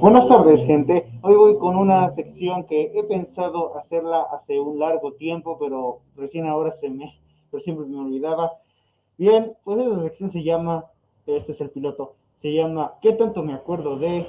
Buenas tardes, gente. Hoy voy con una sección que he pensado hacerla hace un largo tiempo, pero recién ahora se me, pero siempre me olvidaba. Bien, pues esa sección se llama, este es el piloto, se llama ¿Qué tanto me acuerdo de?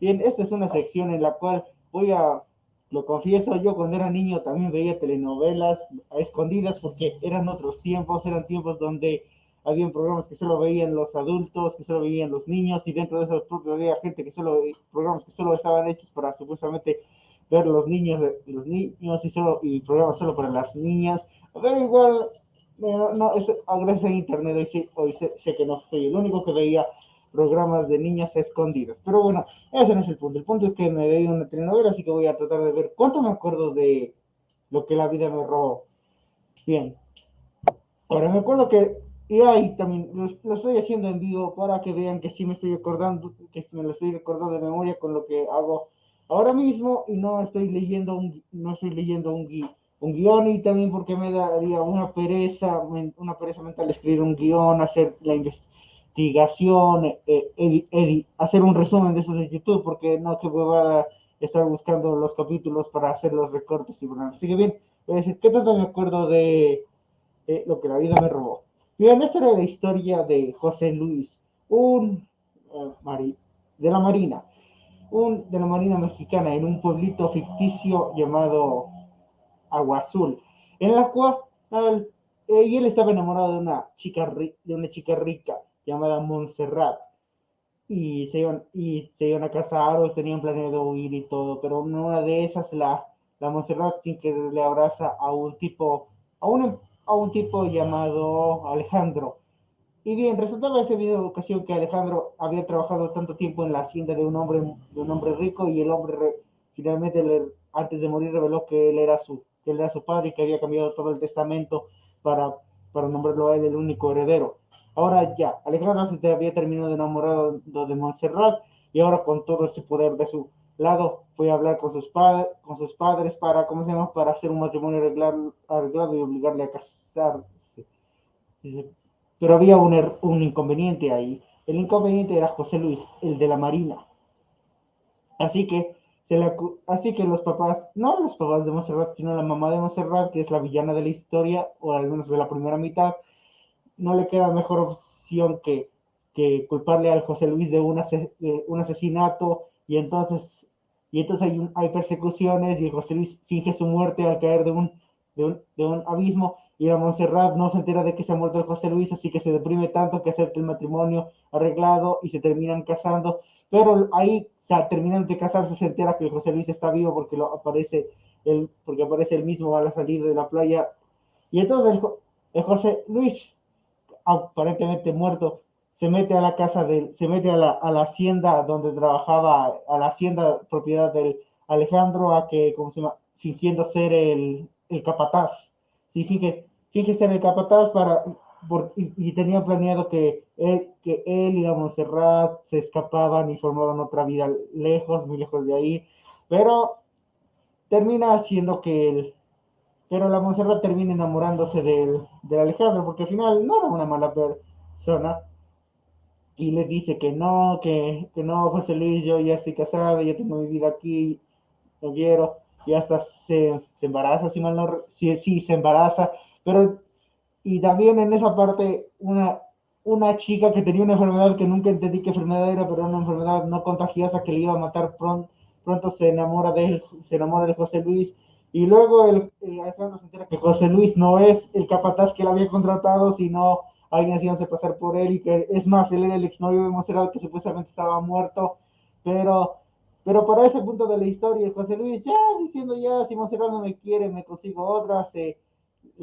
Bien, esta es una sección en la cual voy a, lo confieso, yo cuando era niño también veía telenovelas a escondidas porque eran otros tiempos, eran tiempos donde habían programas que solo veían los adultos, que solo veían los niños, y dentro de esos propios había gente que solo, programas que solo estaban hechos para supuestamente ver los niños, los niños y solo, y programas solo para las niñas. Pero igual, no, no es, gracias a internet hoy, sé, hoy sé, que no soy el único que veía programas de niñas escondidas. Pero bueno, ese no es el punto. El punto es que me veía una telenovela, así que voy a tratar de ver cuánto me acuerdo de lo que la vida me robó. Bien. Ahora me acuerdo que y ahí también lo, estoy haciendo en vivo para que vean que sí me estoy acordando, que me lo estoy recordando de memoria con lo que hago ahora mismo y no estoy leyendo un, no estoy leyendo un, un guion y también porque me daría una pereza, una pereza mental escribir un guion, hacer la investigación, eh, hacer un resumen de eso de YouTube, porque no que voy a estar buscando los capítulos para hacer los recortes y bueno, así que bien, voy a decir, ¿qué tanto me acuerdo de lo que la vida me robó? Bien, esta era la historia de José Luis, un uh, de la Marina, un de la Marina Mexicana en un pueblito ficticio llamado Agua Azul, en la cual eh, y él estaba enamorado de una chica de una chica rica llamada Montserrat y se iban y se iban a casar o tenían planeado huir y todo, pero una de esas la la Montserrat sin que le abraza a un tipo a un a un tipo llamado Alejandro. Y bien, resultaba ese video de ocasión que Alejandro había trabajado tanto tiempo en la hacienda de un hombre, de un hombre rico y el hombre finalmente antes de morir reveló que él era su, que él era su padre y que había cambiado todo el testamento para, para nombrarlo a él el único heredero. Ahora ya, Alejandro se había terminado enamorado de Montserrat y ahora con todo ese poder de su lado fue a hablar con sus, padres con sus padres para, ¿cómo se llama?, para hacer un matrimonio arreglado y obligarle a casarse pero había un, er, un inconveniente ahí. El inconveniente era José Luis, el de la Marina. Así que, se así que los papás, no los papás de Monserrat, sino la mamá de Monserrat, que es la villana de la historia, o al menos de la primera mitad, no le queda mejor opción que, que culparle al José Luis de un, un asesinato y entonces, y entonces hay, hay persecuciones José Luis finge su muerte al caer de un, de un, de un abismo y la Montserrat no se entera de que se ha muerto el José Luis, así que se deprime tanto que acepta el matrimonio arreglado y se terminan casando, pero ahí, o sea, terminan de casarse, se entera que el José Luis está vivo porque lo aparece el, porque aparece el mismo a la salida de la playa, y entonces el, José Luis, aparentemente muerto, se mete a la casa del, se mete a la, a la hacienda donde trabajaba, a la hacienda propiedad del Alejandro, a que, como se llama, fingiendo ser el, el capataz. Y fíjese, ser el capataz para, y, tenía planeado que él, que él y la Montserrat se escapaban y formaban otra vida lejos, muy lejos de ahí, pero termina haciendo que él, pero la Montserrat termina enamorándose del, del Alejandro, porque al final no era una mala persona, y le dice que no, que, que no, José Luis, yo ya estoy casado, ya tengo mi vida aquí, no quiero, y hasta se, embaraza, si mal no, sí, sí, se embaraza, pero, y también en esa parte, una, una chica que tenía una enfermedad que nunca entendí qué enfermedad era, pero una enfermedad no contagiosa que le iba a matar pronto, pronto se enamora de él, se enamora de José Luis, y luego el, Alejandro se entera que José Luis no es el capataz que le había contratado, sino alguien haciéndose pasar por él, y que es más, él era el exnovio de Monserrat que supuestamente estaba muerto, pero pero para ese punto de la historia, José Luis ya diciendo ya, si Monserrat no me quiere, me consigo otra, se,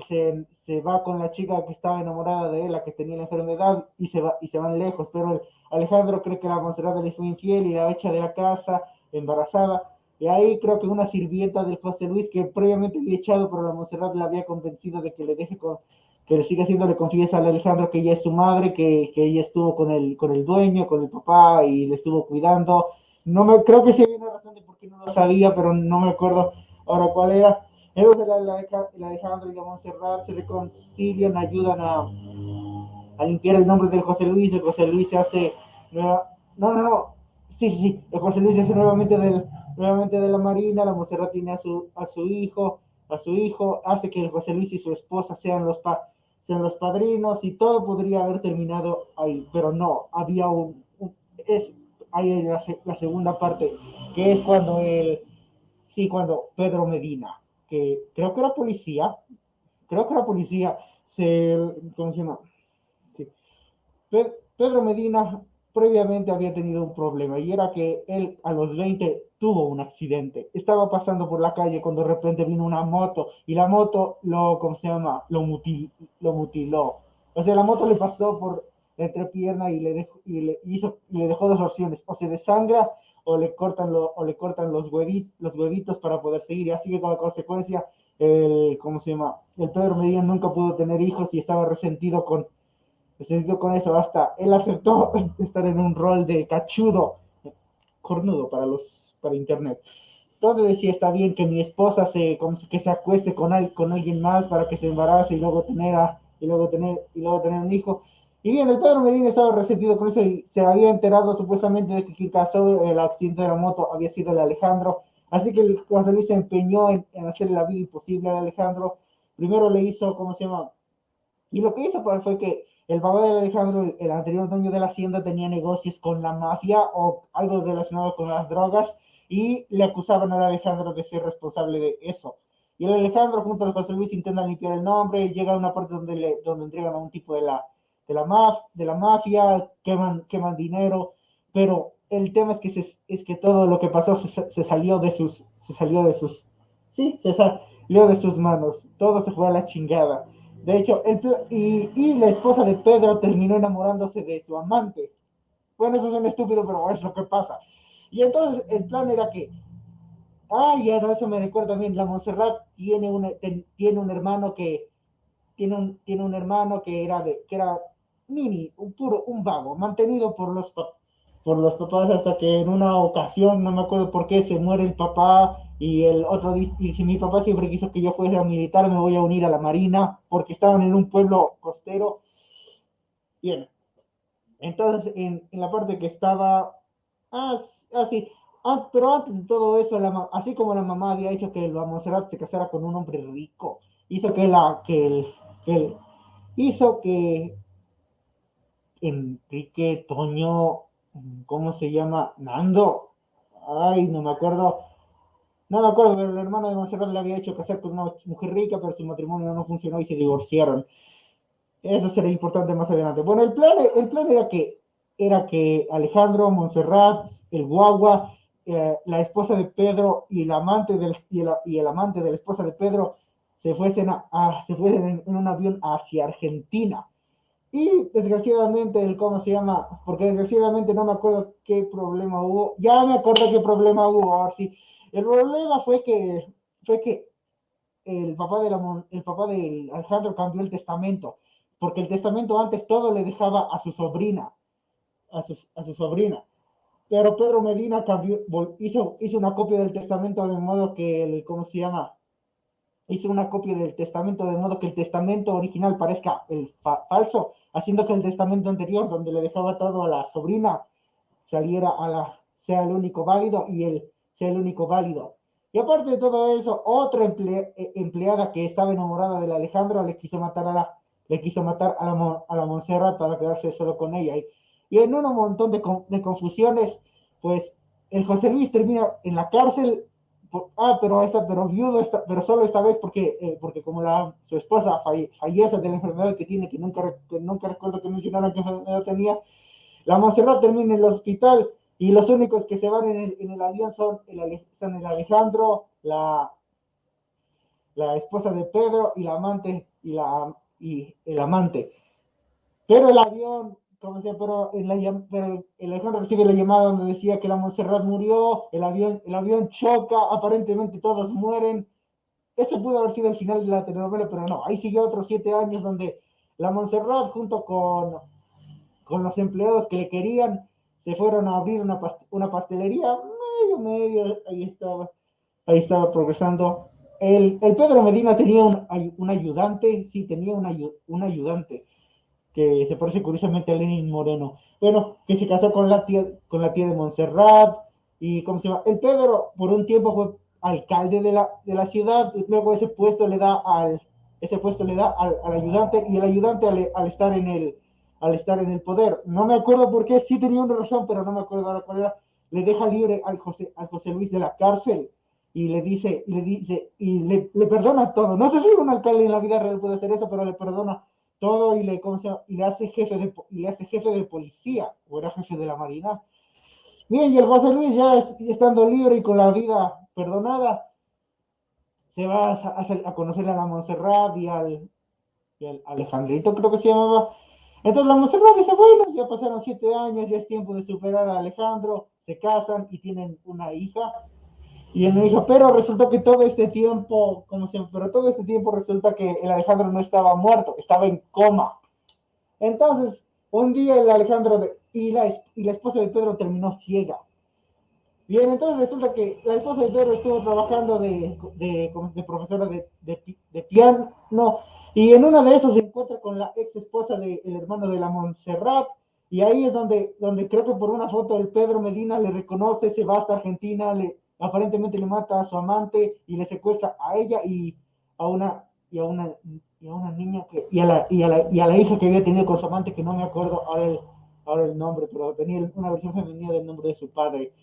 se, se, va con la chica que estaba enamorada de él, la que tenía la enfermedad, y se, va, y se van lejos. Pero Alejandro cree que la Monserrat le fue infiel y la echa de la casa, embarazada. Y ahí creo que una sirvienta del José Luis, que previamente había echado, pero la Monserrat la había convencido de que le deje con, que le siga haciendo, le confiesa a Alejandro que ella es su madre, que, que ella estuvo con el, con el dueño, con el papá, y le estuvo cuidando no me, creo que sí hay una razón de por qué no lo sabía, pero no me acuerdo ahora cuál era. Entonces la, la, la Alejandro y la Montserrat se reconcilian, ayudan a, a, limpiar el nombre de José Luis. El José Luis se hace. No, no, no. sí, sí, sí, el José Luis es nuevamente, del, nuevamente de la Marina, la Monserrat tiene a su, a su hijo, a su hijo, hace que el José Luis y su esposa sean los, pa, sean los padrinos y todo podría haber terminado ahí, pero no, había un, es ahí la, la segunda parte, que es cuando el, sí, cuando Pedro Medina, que creo que era policía, creo que era policía, se, ¿cómo se llama? Sí. Pedro Medina previamente había tenido un problema y era que él a los 20 tuvo un accidente. Estaba pasando por la calle cuando de repente vino una moto y la moto lo, ¿cómo se llama? Lo, mutil, lo mutiló. O sea, la moto le pasó por la entrepierna y le, dejó, hizo, le dejó dos opciones, o se desangra o le cortan, lo, o le cortan los, huevitos, los huevitos para poder seguir. Y así que como consecuencia, el, ¿cómo se llama? El Pedro Medina nunca pudo tener hijos y estaba resentido con se con eso, hasta él aceptó estar en un rol de cachudo, cornudo para los, para internet. Entonces decía, está bien que mi esposa se, como que se acueste con, con alguien más para que se embarace y luego tener y luego tener, y luego tener un hijo. Y bien, el Pedro Medina estaba resentido con eso y se había enterado supuestamente de que quien causó el accidente de la moto había sido el Alejandro. Así que el José Luis se empeñó en, en hacerle la vida imposible al Alejandro. Primero le hizo, ¿cómo se llama? Y lo que hizo fue que el papá de Alejandro, el anterior dueño de la hacienda, tenía negocios con la mafia o algo relacionado con las drogas y le acusaban al Alejandro de ser responsable de eso. Y el Alejandro junto al José Luis intentan limpiar el nombre, llega a una parte donde, le, donde entregan a un tipo de la, de la, mafia, queman, queman dinero, pero el tema es que, es que todo lo que pasó se, se, salió de sus, se salió de sus, sí, se salió de sus manos, todo se fue a la chingada. De hecho, el, y, y, la esposa de Pedro terminó enamorándose de su amante. Bueno, eso es un estúpido, pero es lo que pasa. Y entonces el plan era que, ay, ya eso me recuerda bien, la Montserrat tiene un, tiene un hermano que, tiene un, tiene un hermano que era de, que era Nini, un puro, un vago, mantenido por los, por los papás hasta que en una ocasión, no me acuerdo por qué, se muere el papá y el otro dice, mi papá siempre quiso que yo fuera militar, me voy a unir a la marina, porque estaban en un pueblo costero. Bien. Entonces, en, en la parte que estaba, ah, ah sí, ah, pero antes de todo eso, así como la mamá había hecho que la Monserrat se casara con un hombre rico, hizo que la, que el, hizo que Enrique Toño, ¿cómo se llama? Nando, ay, no me acuerdo, no me acuerdo, pero el hermano de Monserrat le había hecho casar con una mujer rica, pero su matrimonio no funcionó y se divorciaron. Eso será importante más adelante. Bueno, el plan, el plan era que era que Alejandro, Montserrat, el guagua, eh, la esposa de Pedro y el amante del y el, y el, amante de la esposa de Pedro se fuesen a, se fuesen en, en, un avión hacia Argentina. Y desgraciadamente, el cómo se llama, porque desgraciadamente no me acuerdo qué problema hubo. Ya me acuerdo qué problema hubo, ahora sí. El problema fue que, fue que el papá, de el papá de Alejandro cambió el testamento, porque el testamento antes todo le dejaba a su sobrina, a su, a su sobrina. Pero Pedro Medina hizo, hizo una copia del testamento de modo que, el, ¿cómo se llama? Hizo una copia del testamento de modo que el testamento original parezca el fa falso, haciendo que el testamento anterior, donde le dejaba todo a la sobrina, saliera a la, sea el único válido y el sea el único válido. Y aparte de todo eso, otra eh, empleada que estaba enamorada de la Alejandra le quiso matar a la, le quiso matar a la, a la Montserrat para quedarse solo con ella. Y, y en un montón de, de, confusiones, pues el José Luis termina en la cárcel. Por, ah, pero esta, pero viudo, esta, pero solo esta vez porque, eh, porque como la, su esposa falle, fallece de la enfermedad que tiene, que nunca, que nunca recuerdo que mencionaron que enfermedad tenía, la Montserrat termina en el hospital y los únicos que se van en el, en el avión son el, son el Alejandro, la, la esposa de Pedro y la amante y, la, y el amante. Pero el avión, como decía, pero, en la, pero el Alejandro recibe la llamada donde decía que la Montserrat murió, el avión, el avión choca, aparentemente todos mueren. Ese pudo haber sido el final de la telenovela, pero no. Ahí siguió otros siete años donde la Montserrat junto con, con los empleados que le querían se fueron a abrir una, una pastelería, medio, medio, ahí estaba, ahí estaba progresando. El, el Pedro Medina tenía un, un, ayudante, sí, tenía un, un ayudante. que se parece curiosamente a Lenin Moreno. Bueno, que se casó con la tía, con la tía de Montserrat, y ¿cómo se llama? El Pedro por un tiempo fue alcalde de la, de la ciudad, luego ese puesto le da al, ese puesto le da al, al ayudante, y el ayudante al, al, estar en el, al estar en el poder, no me acuerdo por qué, sí tenía una razón, pero no me acuerdo ahora cuál era, le deja libre al José, al José Luis de la cárcel, y le dice, y le dice, y le, le perdona todo. No sé si un alcalde en la vida real puede hacer eso, pero le perdona todo y le, ¿cómo se llama? y le hace jefe de, y le hace jefe de policía, o era jefe de la marina. Bien, y el José Luis ya estando libre y con la vida perdonada, se va a, a, a conocer a la Montserrat y al, y al, Alejandrito, creo que se llamaba. Entonces la Montserrat dice, bueno, ya pasaron siete años, ya es tiempo de superar a Alejandro, se casan y tienen una hija. Y él me dijo, pero resultó que todo este tiempo, como siempre, pero todo este tiempo resulta que el Alejandro no estaba muerto, estaba en coma. Entonces, un día el Alejandro de, y, la, y la esposa de Pedro terminó ciega. Bien, entonces resulta que la esposa de Pedro estuvo trabajando de, de, de profesora de, de, piano, y en una de esos se encuentra con la ex esposa del hermano de la Montserrat, y ahí es donde, donde creo que por una foto el Pedro Medina le reconoce, se va hasta Argentina, le, aparentemente le mata a su amante y le secuestra a ella y a una y a una y a una niña que y a la y a la, y a la hija que había tenido con su amante que no me acuerdo ahora el, ahora el nombre pero tenía una versión femenina del nombre de su padre.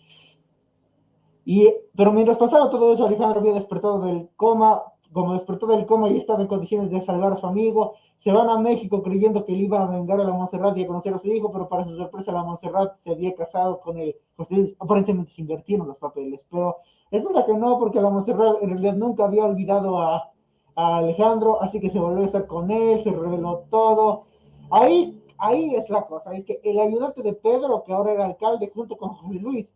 Y pero mientras pasaba todo eso Alejandro había despertado del coma como despertó del coma y estaba en condiciones de salvar a su amigo se van a México creyendo que le iban a vengar a la Montserrat y a conocer a su hijo, pero para su sorpresa la Montserrat se había casado con él. José Aparentemente se invirtieron los papeles, pero la que no, porque la Montserrat en realidad nunca había olvidado a, a, Alejandro, así que se volvió a estar con él, se reveló todo. Ahí, ahí es la cosa, es que el ayudante de Pedro, que ahora era alcalde, junto con José Luis,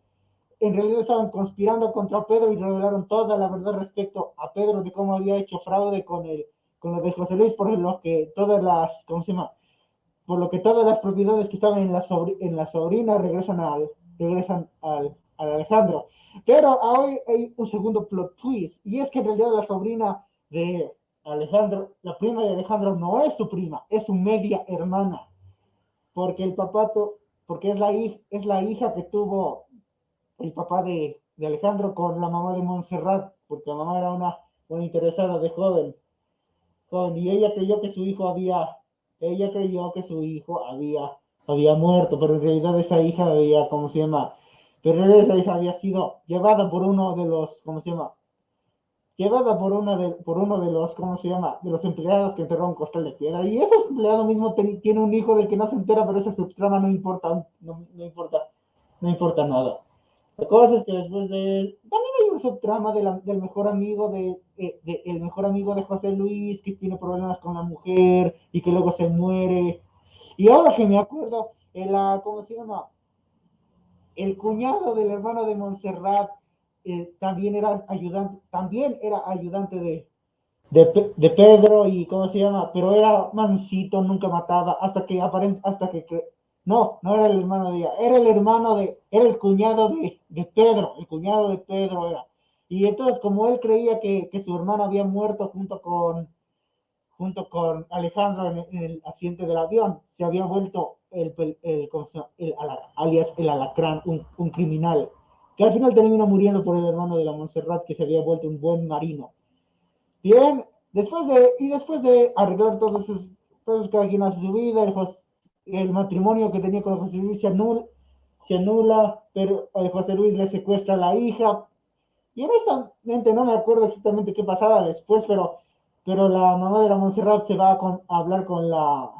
en realidad estaban conspirando contra Pedro y revelaron toda la verdad respecto a Pedro de cómo había hecho fraude con el con lo de José Luis, por lo que todas las, ¿cómo se llama? Por lo que todas las propiedades que estaban en la, en la sobrina regresan al, regresan al, al Alejandro. Pero hoy hay un segundo plot twist, y es que en realidad la sobrina de Alejandro, la prima de Alejandro no es su prima, es su media hermana, porque el papá, porque es la, es la hija que tuvo el papá de, de Alejandro con la mamá de Montserrat, porque la mamá era una, una interesada de joven y ella creyó que su hijo había, ella creyó que su hijo había, había muerto, pero en realidad esa hija había, ¿cómo se llama? Pero en realidad esa hija había sido llevada por uno de los, ¿cómo se llama? Llevada por, una de, por uno de los, ¿cómo se llama? De los empleados que enterró un costal de piedra. Y ese empleado mismo tiene un hijo del que no se entera, pero esa subtrama no importa, no, no importa, no importa nada. La cosa es que después de... También hay un subtrama de del mejor amigo de, de, el mejor amigo de José Luis que tiene problemas con la mujer y que luego se muere. Y ahora que me acuerdo, el, ¿cómo se llama? El cuñado del hermano de Montserrat eh, también era ayudante, también era ayudante de, de, de, Pedro y ¿cómo se llama? Pero era mansito, nunca mataba, hasta que aparent, hasta que no, no era el hermano de ella, era el hermano de, era el cuñado de, de Pedro, el cuñado de Pedro era. Y entonces, como él creía que, que su hermano había muerto junto con, junto con Alejandro en, el accidente del avión, se había vuelto el, el, el, el alias el alacrán, un, un, criminal, que al final terminó muriendo por el hermano de la Montserrat, que se había vuelto un buen marino. Bien, después de, y después de arreglar todos esos, todos cada quien hace su vida, el José, el matrimonio que tenía con José Luis se anula, pero eh, José Luis le secuestra a la hija. Y honestamente no me acuerdo exactamente qué pasaba después, pero, pero la mamá de la Montserrat se va a, hablar con la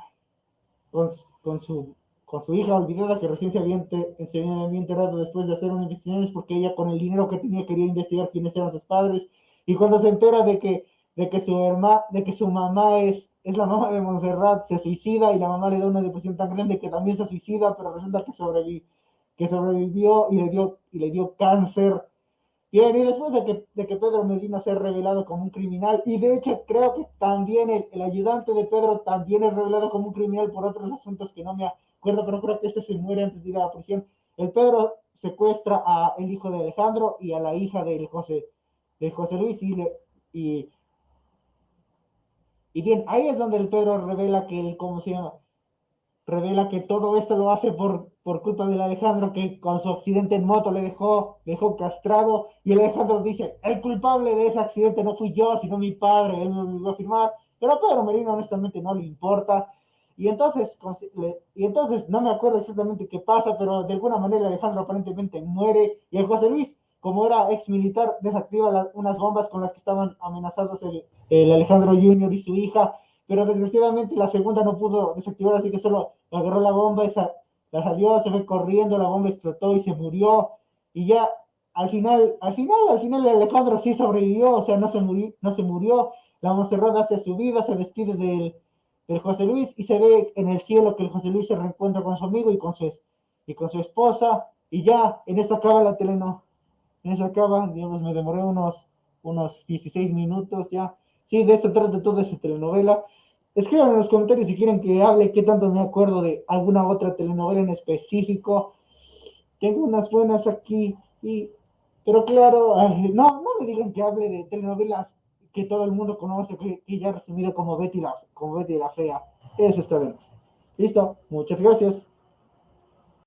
con, con, su con su hija olvidada que recién se había, enterrado después de hacer unas investigaciones porque ella con el dinero que tenía quería investigar quiénes eran sus padres y cuando se entera de que de que su hermana de que su mamá es es la mamá de Montserrat, se suicida y la mamá le da una depresión tan grande que también se suicida, pero resulta que, sobrevi que sobrevivió y le, dio, y le dio cáncer. Bien, y después de que, de que Pedro Medina sea revelado como un criminal, y de hecho creo que también el, el, ayudante de Pedro también es revelado como un criminal por otros asuntos que no me acuerdo, pero creo que este se muere antes de ir a la prisión. El Pedro secuestra a el hijo de Alejandro y a la hija de José, de José Luis y, le, y y bien, ahí es donde el Pedro revela que él, ¿cómo se llama? revela que todo esto lo hace por, por culpa del Alejandro que con su accidente en moto le dejó, dejó castrado y el Alejandro dice, el culpable de ese accidente no fui yo, sino mi padre, él me obligó a firmar, pero a Pedro Merino honestamente no le importa. Y entonces, y entonces no me acuerdo exactamente qué pasa, pero de alguna manera Alejandro aparentemente muere y el José Luis, como era ex militar, desactiva unas bombas con las que estaban amenazados el, Alejandro Junior y su hija pero desgraciadamente la segunda no pudo desactivar, así que solo agarró la bomba, esa, la salió, se fue corriendo, la bomba explotó y se murió, y ya al final, al final, al final Alejandro sí sobrevivió, o sea, no se murió, no se murió, la Monserrat hace su vida, se despide del, del José Luis y se ve en el cielo que el José Luis se reencuentra con su amigo y con su, y con su esposa, y ya, en eso acaba la telenovela, en eso acaba, digamos, me demoré unos, unos 16 minutos ya, Sí, de eso trata toda esa telenovela. Escriban en los comentarios si quieren que hable qué tanto me acuerdo de alguna otra telenovela en específico. Tengo unas buenas aquí, y, pero claro, no, no me digan que hable de telenovelas que todo el mundo conoce, que, ya ha resumido como Betty, la, como Betty la Fea. Eso está bien. Listo, muchas gracias.